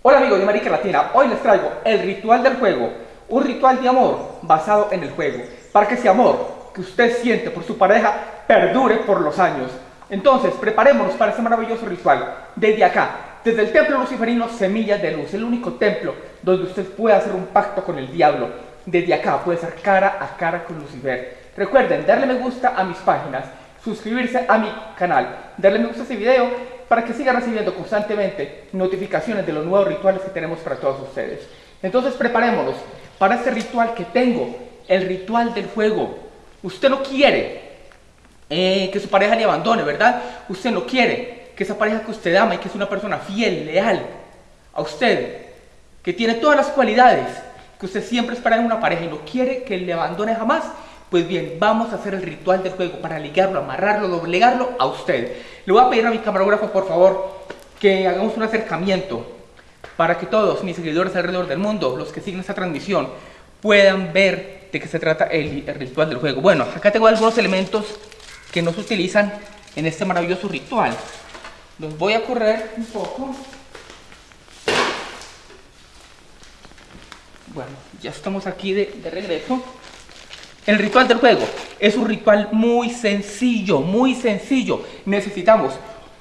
Hola amigos de América Latina, hoy les traigo el ritual del juego, un ritual de amor basado en el juego, para que ese amor que usted siente por su pareja perdure por los años. Entonces, preparémonos para ese maravilloso ritual, desde acá, desde el templo luciferino Semillas de Luz, el único templo donde usted puede hacer un pacto con el diablo. Desde acá puede ser cara a cara con Lucifer. Recuerden darle me gusta a mis páginas, suscribirse a mi canal, darle me gusta a este video para que sigan recibiendo constantemente notificaciones de los nuevos rituales que tenemos para todos ustedes. Entonces preparémonos para este ritual que tengo, el ritual del fuego. Usted no quiere eh, que su pareja le abandone, ¿verdad? Usted no quiere que esa pareja que usted ama y que es una persona fiel, leal a usted, que tiene todas las cualidades que usted siempre espera en una pareja y no quiere que le abandone jamás, pues bien, vamos a hacer el ritual del juego para ligarlo, amarrarlo, doblegarlo a usted. Le voy a pedir a mi camarógrafo, por favor, que hagamos un acercamiento para que todos mis seguidores alrededor del mundo, los que siguen esta transmisión, puedan ver de qué se trata el, ritual del juego. Bueno, acá tengo algunos elementos que no se utilizan en este maravilloso ritual. Los voy a correr un poco. Bueno, ya estamos aquí de regreso. El ritual del juego es un ritual muy sencillo, muy sencillo. Necesitamos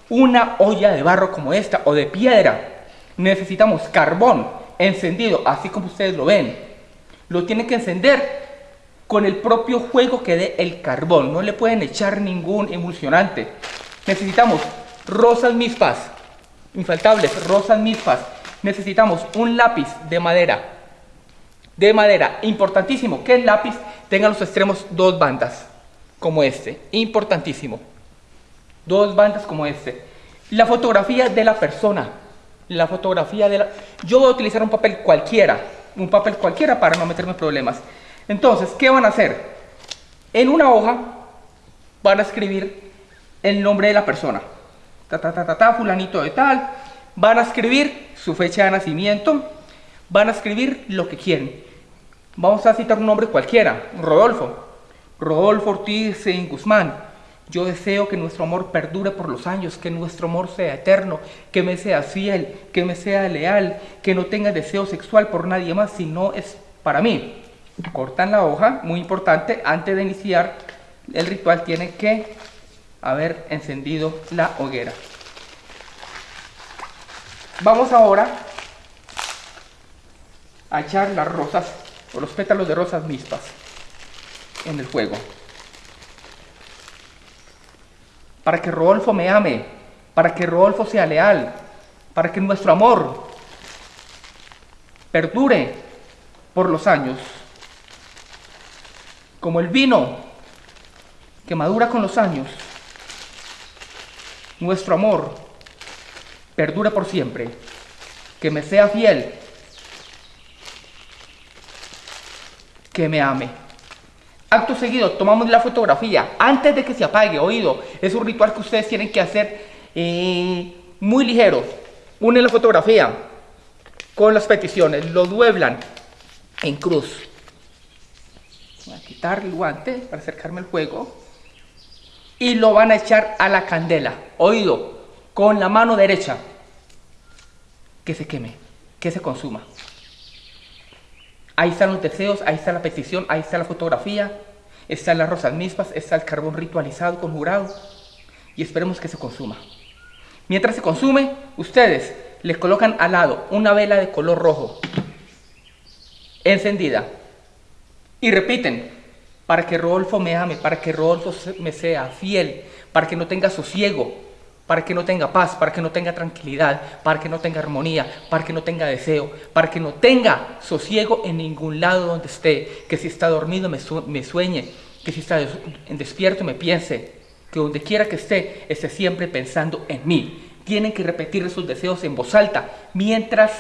una olla de barro como esta o de piedra. Necesitamos carbón encendido, así como ustedes lo ven. Lo tienen que encender con el propio juego que dé el carbón. No le pueden echar ningún emulsionante. Necesitamos rosas mispas, infaltables, rosas mispas. Necesitamos un lápiz de madera. De madera, importantísimo que el lápiz tenga los extremos dos bandas, como este. Importantísimo. Dos bandas como este. La fotografía de la persona. La fotografía de la... Yo voy a utilizar un papel cualquiera. Un papel cualquiera para no meterme en problemas. Entonces, ¿qué van a hacer? En una hoja van a escribir el nombre de la persona. Ta, ta, ta, ta, ta, fulanito de tal. Van a escribir su fecha de nacimiento. Van a escribir lo que quieren. Vamos a citar un nombre cualquiera. Rodolfo. Rodolfo Ortiz Guzmán. Yo deseo que nuestro amor perdure por los años, que nuestro amor sea eterno, que me sea fiel, que me sea leal, que no tenga deseo sexual por nadie más, si no es para mí. Cortan la hoja, muy importante, antes de iniciar el ritual tiene que haber encendido la hoguera. Vamos ahora a echar las rosas o los pétalos de rosas mispas en el fuego. Para que Rodolfo me ame, para que Rodolfo sea leal, para que nuestro amor perdure por los años. Como el vino que madura con los años, nuestro amor perdure por siempre, que me sea fiel, que me ame. Acto seguido, tomamos la fotografía antes de que se apague, oído. Es un ritual que ustedes tienen que hacer eh, muy ligero. Unen la fotografía con las peticiones, lo dueblan en cruz. Voy a quitar el guante para acercarme al fuego. Y lo van a echar a la candela, oído, con la mano derecha. Que se queme, que se consuma. Ahí están los deseos, ahí está la petición, ahí está la fotografía, están las rosas mismas, está el carbón ritualizado, conjurado. Y esperemos que se consuma. Mientras se consume, ustedes le colocan al lado una vela de color rojo, encendida. Y repiten, para que Rodolfo me ame, para que Rodolfo me sea fiel, para que no tenga sosiego, para que no tenga paz, para que no tenga tranquilidad, para que no tenga armonía, para que no tenga deseo, para que no tenga sosiego en ningún lado donde esté, que si está dormido me, sueñe, que si está despierto me piense, que donde quiera que esté, esté siempre pensando en mí. Tienen que repetir sus deseos en voz alta, mientras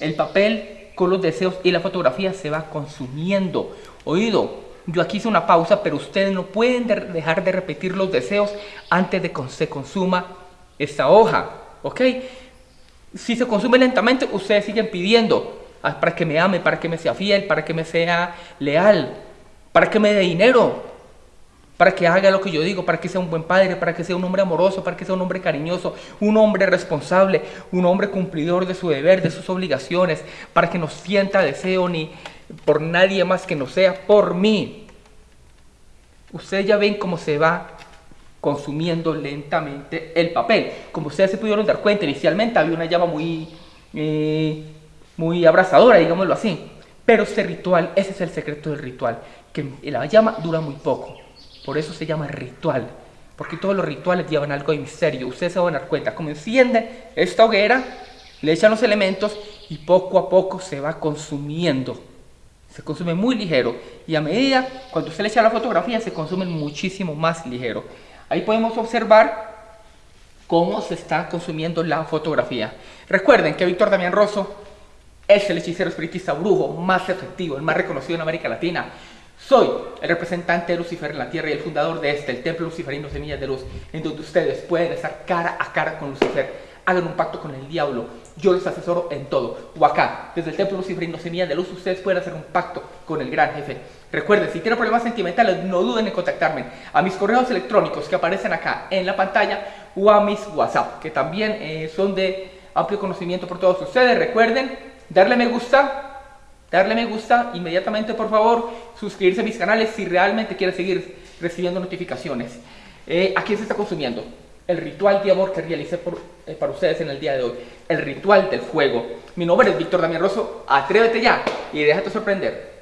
el papel con los deseos y la fotografía se va consumiendo. Oído, yo aquí hice una pausa, pero ustedes no pueden dejar de repetir los deseos antes de que se consuma esta hoja, ¿ok? Si se consume lentamente, ustedes siguen pidiendo ah, para que me ame, para que me sea fiel, para que me sea leal, para que me dé dinero, para que haga lo que yo digo, para que sea un buen padre, para que sea un hombre amoroso, para que sea un hombre cariñoso, un hombre responsable, un hombre cumplidor de su deber, de sus obligaciones, para que no sienta deseo ni por nadie más que no sea por mí. Ustedes ya ven cómo se va consumiendo lentamente el papel. Como ustedes se pudieron dar cuenta, inicialmente había una llama muy, eh, muy abrazadora, digámoslo así. Pero este ritual, ese es el secreto del ritual, que la llama dura muy poco. Por eso se llama ritual. Porque todos los rituales llevan algo de misterio. Ustedes se van a dar cuenta. Como encienden esta hoguera, le echan los elementos y poco a poco se va consumiendo. Se consume muy ligero. Y a medida, cuando usted le echa la fotografía, se consume muchísimo más ligero. Ahí podemos observar cómo se está consumiendo la fotografía. Recuerden que Víctor Damián Rosso es el hechicero espiritista brujo más efectivo, el más reconocido en América Latina. Soy el representante de Lucifer en la Tierra y el fundador de este, el Templo Luciferino Semillas de Luz, en donde ustedes pueden estar cara a cara con Lucifer. Hagan un pacto con el diablo. Yo los asesoro en todo. O acá, desde el Templo Luciferino Semillas de Luz, ustedes pueden hacer un pacto con el gran jefe. Recuerden, si tienen problemas sentimentales, no duden en contactarme a mis correos electrónicos que aparecen acá en la pantalla o a mis WhatsApp, que también eh, son de amplio conocimiento por todos ustedes. Recuerden darle me gusta darle me gusta inmediatamente por favor, suscribirse a mis canales si realmente quiere seguir recibiendo notificaciones. Eh, ¿A quién se está consumiendo? El ritual de amor que realicé eh, para ustedes en el día de hoy. El ritual del fuego. Mi nombre es Víctor Damián Rosso. Atrévete ya y déjate sorprender.